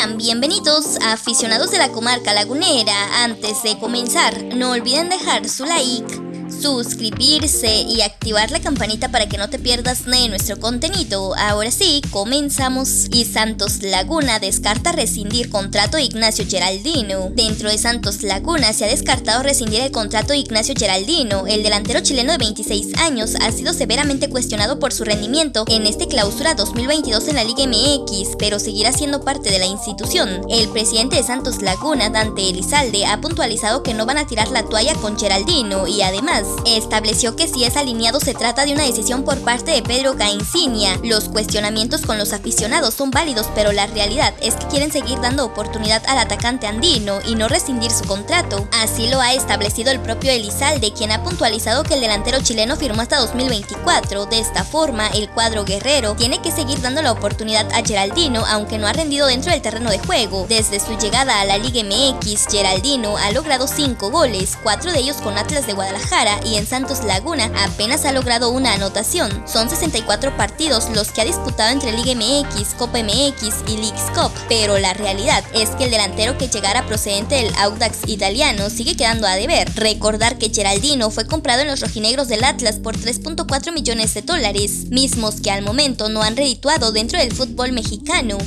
Sean bienvenidos aficionados de la comarca lagunera. Antes de comenzar, no olviden dejar su like suscribirse y activar la campanita para que no te pierdas de nuestro contenido. Ahora sí, comenzamos. Y Santos Laguna descarta rescindir contrato de Ignacio Geraldino. Dentro de Santos Laguna se ha descartado rescindir el contrato de Ignacio Geraldino. El delantero chileno de 26 años ha sido severamente cuestionado por su rendimiento en este clausura 2022 en la Liga MX, pero seguirá siendo parte de la institución. El presidente de Santos Laguna, Dante Elizalde, ha puntualizado que no van a tirar la toalla con Geraldino y además estableció que si es alineado se trata de una decisión por parte de Pedro Caicinia. Los cuestionamientos con los aficionados son válidos, pero la realidad es que quieren seguir dando oportunidad al atacante andino y no rescindir su contrato. Así lo ha establecido el propio Elizalde, quien ha puntualizado que el delantero chileno firmó hasta 2024. De esta forma, el cuadro guerrero tiene que seguir dando la oportunidad a Geraldino, aunque no ha rendido dentro del terreno de juego. Desde su llegada a la Liga MX, Geraldino ha logrado 5 goles, 4 de ellos con Atlas de Guadalajara y en Santos Laguna apenas ha logrado una anotación. Son 64 partidos los que ha disputado entre Liga MX, Copa MX y Leagues Cup, pero la realidad es que el delantero que llegara procedente del Audax italiano sigue quedando a deber. Recordar que Geraldino fue comprado en los rojinegros del Atlas por 3.4 millones de dólares, mismos que al momento no han redituado dentro del fútbol mexicano.